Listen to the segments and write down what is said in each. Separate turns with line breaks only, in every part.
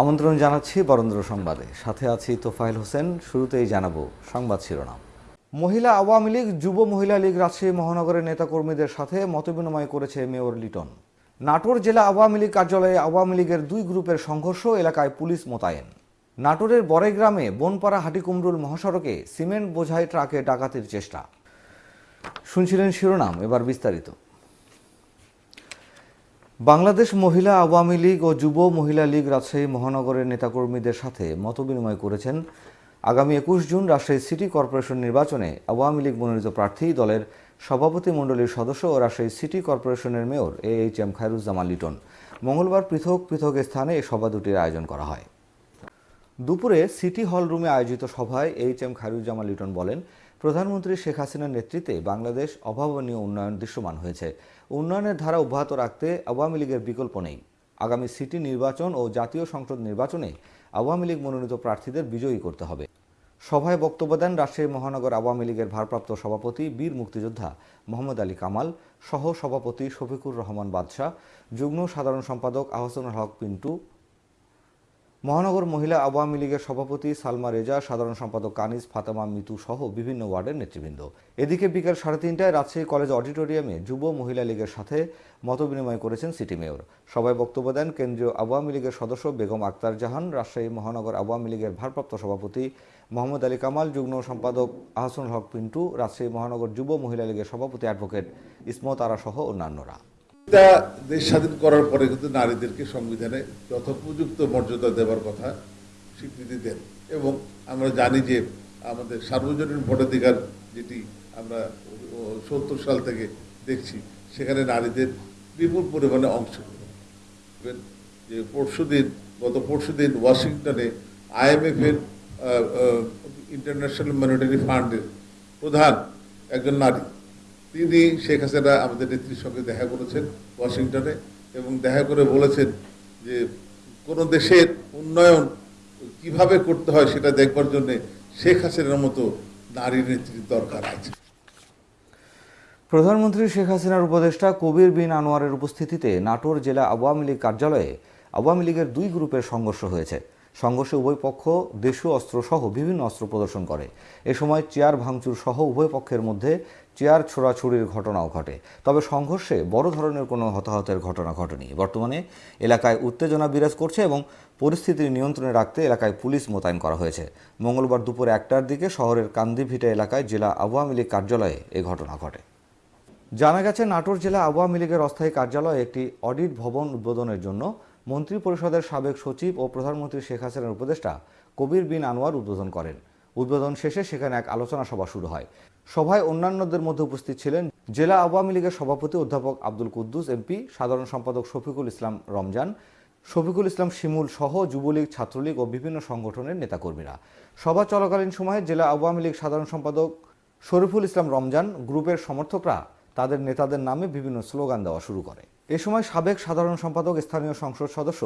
আমন্ত্রণ জানাচ্ছি বরেন্দ্র সংবাদে। সাথে আছি তোফাইল হোসেন, শুরুতেই জানাব সংবাদ শিরোনাম। মহিলা আওয়ামী লীগ, যুব মহিলা লীগ, রাজশাহী মহানগরের নেতাকর্মীদের সাথে মতবিনিময় করেছে মেয়র লিটন। নাটোর জেলা আওয়ামী লীগ কার্যালয়ে আওয়ামী লীগের দুই গ্রুপের সংঘর্ষ এলাকায় পুলিশ মোতায়েন। নাটোরের বড়াই গ্রামে বনপাড়া হাটিকুমরুল মহাসড়কে সিমেন্ট বোঝাই ট্রাকে ডাকাতির চেষ্টা। শুনছিলেন শিরোনাম, এবার বিস্তারিত। বাংলাদেশ মহিলা আওয়ামী লীগ ও যুব মহিলা লীগ রাজশাহী মহানগরের নেতাকর্মীদের সাথে মতবিনিময় করেছেন আগামী একুশ জুন রাজশাহী সিটি কর্পোরেশন নির্বাচনে আওয়ামী লীগ মনোনীত প্রার্থী দলের সভাপতি মণ্ডলীর সদস্য ও রাজশাহী সিটি কর্পোরেশনের mayor A H M Khairuzzaman Liton. মঙ্গলবার পৃথক পৃথক স্থানে এই সভা দুটির আয়োজন করা হয়। দুপুরে সিটি হল রুমে আয়োজিত সভায় এইচ এম খায়রুজ্জামান লিটন বলেন প্রধানমন্ত্রী শেখ হাসিনার নেতৃত্বে বাংলাদেশ অভাবনীয় উন্নয়ন দৃশ্যমান হয়েছে। উন্নয়নের ধারা অব্যাহত রাখতে আওয়ামী লীগের বিকল্প নেই। আগামী সিটি নির্বাচন ও জাতীয় সংসদ নির্বাচনে আওয়ামী লীগ মনোনীত প্রার্থীদের বিজয়ী করতে হবে। সভায় বক্তব্য দেন রাজশাহী মহানগর আওয়ামী লীগের ভারপ্রাপ্ত সভাপতি, বীর মুক্তিযোদ্ধা মোহাম্মদ আলী কামাল সহ সভাপতি শফিকুর রহমান বাদশাহ, যুগ্ম সাধারণ সম্পাদক আহসানুল হক পিন্টু মহানগর মহিলা আওয়ামী লীগের সভাপতি সালমা রেজা, সাধারণ সম্পাদক কানিজ, ফাতেমা মিতু সহ বিভিন্ন ওয়ার্ডের নেতৃবৃন্দ। এদিকে বিকেল সাড়ে তিনটায় রাজশাহী কলেজ অডিটোরিয়ামে যুব মহিলা লীগের সাথে মতবিনিময় করেছেন সিটি মেয়র। সবাই বক্তব্য দেন কেন্দ্রীয় আওয়ামী লীগের সদস্য বেগম আক্তার জাহান, রাজশাহী মহানগর আওয়ামী লীগের ভারপ্রাপ্ত সভাপতি মোহাম্মদ আলী কামাল, যুগ্ম সম্পাদক আহসানুল হক পিন্টু, রাজশাহী মহানগর যুব মহিলা লীগের সভাপতি অ্যাডভোকেট ইসমত আরা সহ অন্যান্যরা।
এটা দেশ স্বাধীন করার পরে কিন্তু নারীদেরকে সংবিধানে যথোপযুক্ত মর্যাদা দেওয়ার কথা স্বীকৃতি দেন। এবং আমরা জানি যে আমাদের সার্বজনীন ভোটাধিকার যেটি আমরা সত্তর সাল থেকে দেখছি, সেখানে নারীদের বিপুল পরিমাণে অংশগ্রহণ যে পরশুদিন গত পরশুদিন ওয়াশিংটনে আইএমএফ এর ইন্টারন্যাশনাল মনিটারি ফান্ডের প্রধান একজন নারী তিনি শেখ হাসিনা আমাদের নেত্রীর সঙ্গে দেখা করেছেন ওয়াশিংটনে এবং দেখা করে বলেছেন যে কোনো দেশের উন্নয়ন কীভাবে করতে হয় সেটা দেখবার জন্য শেখ হাসিনার মতো নারী নেত্রীর দরকার আছে।
প্রধানমন্ত্রী শেখ হাসিনার উপদেষ্টা কবির বিন আনোয়ারের উপস্থিতিতে নাটোর জেলা আওয়ামী লীগ কার্যালয়ে আওয়ামী লীগের দুই গ্রুপের সংঘর্ষ হয়েছে। সংঘর্ষে উভয় পক্ষ দেশীয় অস্ত্র সহ বিভিন্ন অস্ত্র প্রদর্শন করে। এ সময় চেয়ার ভাঙচুর সহ উভয় পক্ষের মধ্যে চেয়ার ছোড়াছুড়ির ঘটনাও ঘটে। তবে সংঘর্ষে বড় ধরনের কোনো হতাহতের ঘটনা ঘটেনি। বর্তমানে এলাকায় উত্তেজনা বিরাজ করছে এবং পরিস্থিতি নিয়ন্ত্রণে রাখতে এলাকায় পুলিশ মোতায়েন করা হয়েছে। মঙ্গলবার দুপুর একটার দিকে শহরের কান্দিভিটা এলাকায় জেলা আওয়ামী লীগ কার্যালয়ে এ ঘটনা ঘটে। জানা গেছে, নাটোর জেলা আওয়ামী লীগের অস্থায়ী কার্যালয়ে একটি অডিট ভবন উদ্বোধনের জন্য মন্ত্রী পরিষদের সাবেক সচিব ও প্রধানমন্ত্রী শেখ হাসিনার উপদেষ্টা কবির বিন আনোয়ার উদ্বোধন করেন। উদ্বোধন শেষে সেখানে এক আলোচনা সভা শুরু হয়। সভায় অন্যান্যদের মধ্যে উপস্থিত ছিলেন জেলা আওয়ামী লীগের সভাপতি অধ্যাপক আব্দুল কুদ্দুস, এমপি, সাধারণ সম্পাদক শফিকুল ইসলাম রমজান, শফিকুল ইসলাম শিমুল সহ যুবলীগ, ছাত্রলীগ ও বিভিন্ন সংগঠনের নেতাকর্মীরা। সভা চলাকালীন সময়ে জেলা আওয়ামী লীগ সাধারণ সম্পাদক শরীফুল ইসলাম রমজান গ্রুপের সমর্থকরা তাদের নেতাদের নামে বিভিন্ন স্লোগান দেওয়া শুরু করে। এ সময় সাবেক সাধারণ সম্পাদক, স্থানীয় সংসদ সদস্য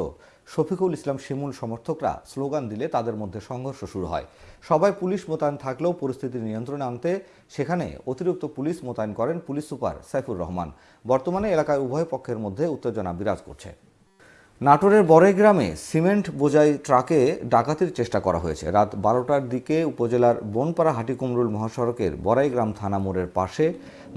শফিকুল ইসলাম শিমুল সমর্থকরা স্লোগান দিলে তাদের মধ্যে সংঘর্ষ শুরু হয়। সবাই পুলিশ মোতায়েন থাকলেও পরিস্থিতি নিয়ন্ত্রণে আনতে সেখানে অতিরিক্ত পুলিশ মোতায়েন করেন পুলিশ সুপার সাইফুর রহমান। বর্তমানে এলাকায় উভয় পক্ষের মধ্যে উত্তেজনা বিরাজ করছে। নাটোরের বড়াই গ্রামে সিমেন্ট বোঝাই ট্রাকে ডাকাতির চেষ্টা করা হয়েছে। রাত বারোটার দিকে উপজেলার বনপাড়া হাটিকুমরুল মহাসড়কের বড়াই গ্রাম থানা মোড়ের পাশে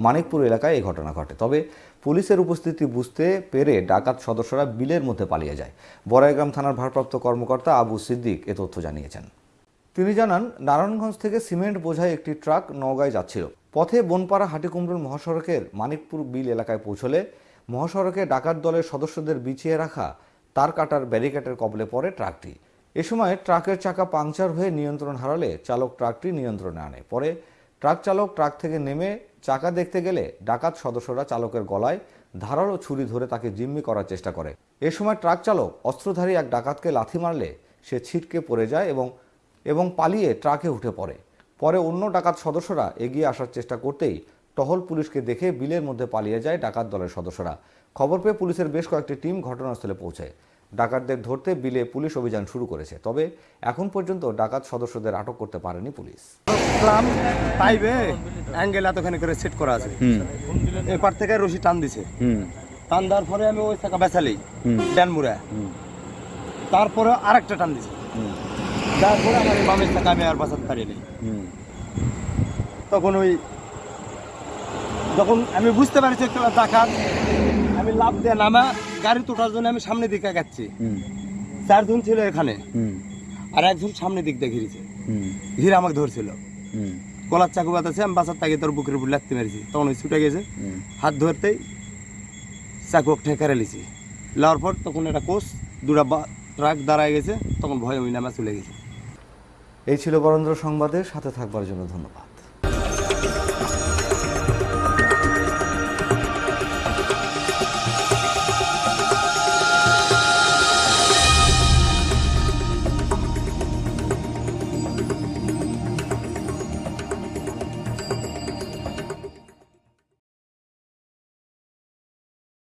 মানিকপুর এলাকায় এই ঘটনা ঘটে। তবে পুলিশের উপস্থিতি বুঝতে পেরে ডাকাত সদস্যরা বিলের মধ্যে পালিয়ে যায়। বড়াইগ্রাম থানার ভারপ্রাপ্ত কর্মকর্তা আবু সিদ্দিক এ তথ্য জানিয়েছেন। তিনি জানান, নারায়ণগঞ্জ থেকে সিমেন্ট বোঝাই একটি ট্রাক নওগাঁয় যাচ্ছিল। পথে বনপাড়া হাটিকুমরুল মহাসড়কের মানিকপুর বিল এলাকায় পৌঁছলে মহাসড়কে ডাকাত দলের সদস্যদের বিছিয়ে রাখা তার কাটার ব্যারিকেডের কবলে পড়ে ট্রাকটি। এ সময় ট্রাকের চাকা পাংচার হয়ে নিয়ন্ত্রণ হারালে চালক ট্রাকটি নিয়ন্ত্রণে আনে। পরে ট্রাক চালক ট্রাক থেকে নেমে চাকা দেখতে গেলে ডাকাত সদস্যরা চালকের গলায় ধারালো ছুরি ধরে তাকে জিম্মি করার চেষ্টা করে। এ সময় ট্রাক চালক, অস্ত্রধারী এক ডাকাতকে লাথি মারলে সে ছিটকে পড়ে যায় এবং এবং পালিয়ে ট্রাকে উঠে পড়ে। পরে অন্য ডাকাত সদস্যরা এগিয়ে আসার চেষ্টা করতেই টহল পুলিশকে দেখে বিলের মধ্যে পালিয়ে যায় ডাকাত দলের সদস্যরা। খবর পেয়ে পুলিশের বেশ কয়েকটি টিম ঘটনাস্থলে পৌঁছে ডাকাতদের ধরতে বিলে পুলিশ অভিযান শুরু করেছে তবে এখন পর্যন্ত ডাকাত সদস্যদের আটক করতে পারেনি পুলিশ।
পাইবে অ্যাঙ্গেল এতখানি করে সেট করা আছে। এপার থেকে রশি টান দিছে। টান দেওয়ার পরে আমি ওই টাকা বেচালি ড্যান মুড়া। তারপরে আরেকটা টান দিছে। তারপরে আমার বামের চাকা আমি আর বাঁচাতে পারিনি। তখন ওই যখন আমি বুঝতে পারছি একটা ডাকাত আমি লাভ দিয়ে নামা গাড়ি তোটার জন্য আমি সামনের দিকে যাচ্ছি চারজন ছিল এখানে। আর একজন সামনের দিক দিয়ে ঘিরেছে। ঘিরে আমাকে ধরছিল। গলার চাকু বাতাছে আমি বাসার তাকে তোর বুকের উপর লাগতে মেরেছি। তখন ওই ছুটে গেছে। হাত ধরতেই চাকু ঠেকারে লিছি লাওয়ার পর তখন একটা কোচ দুটা ট্রাক দাঁড়ায় গেছে। তখন ভয় ওই নামা চলে গেছে।
এই ছিল বরেন্দ্র সংবাদের সাথে থাকবার জন্য ধন্যবাদ।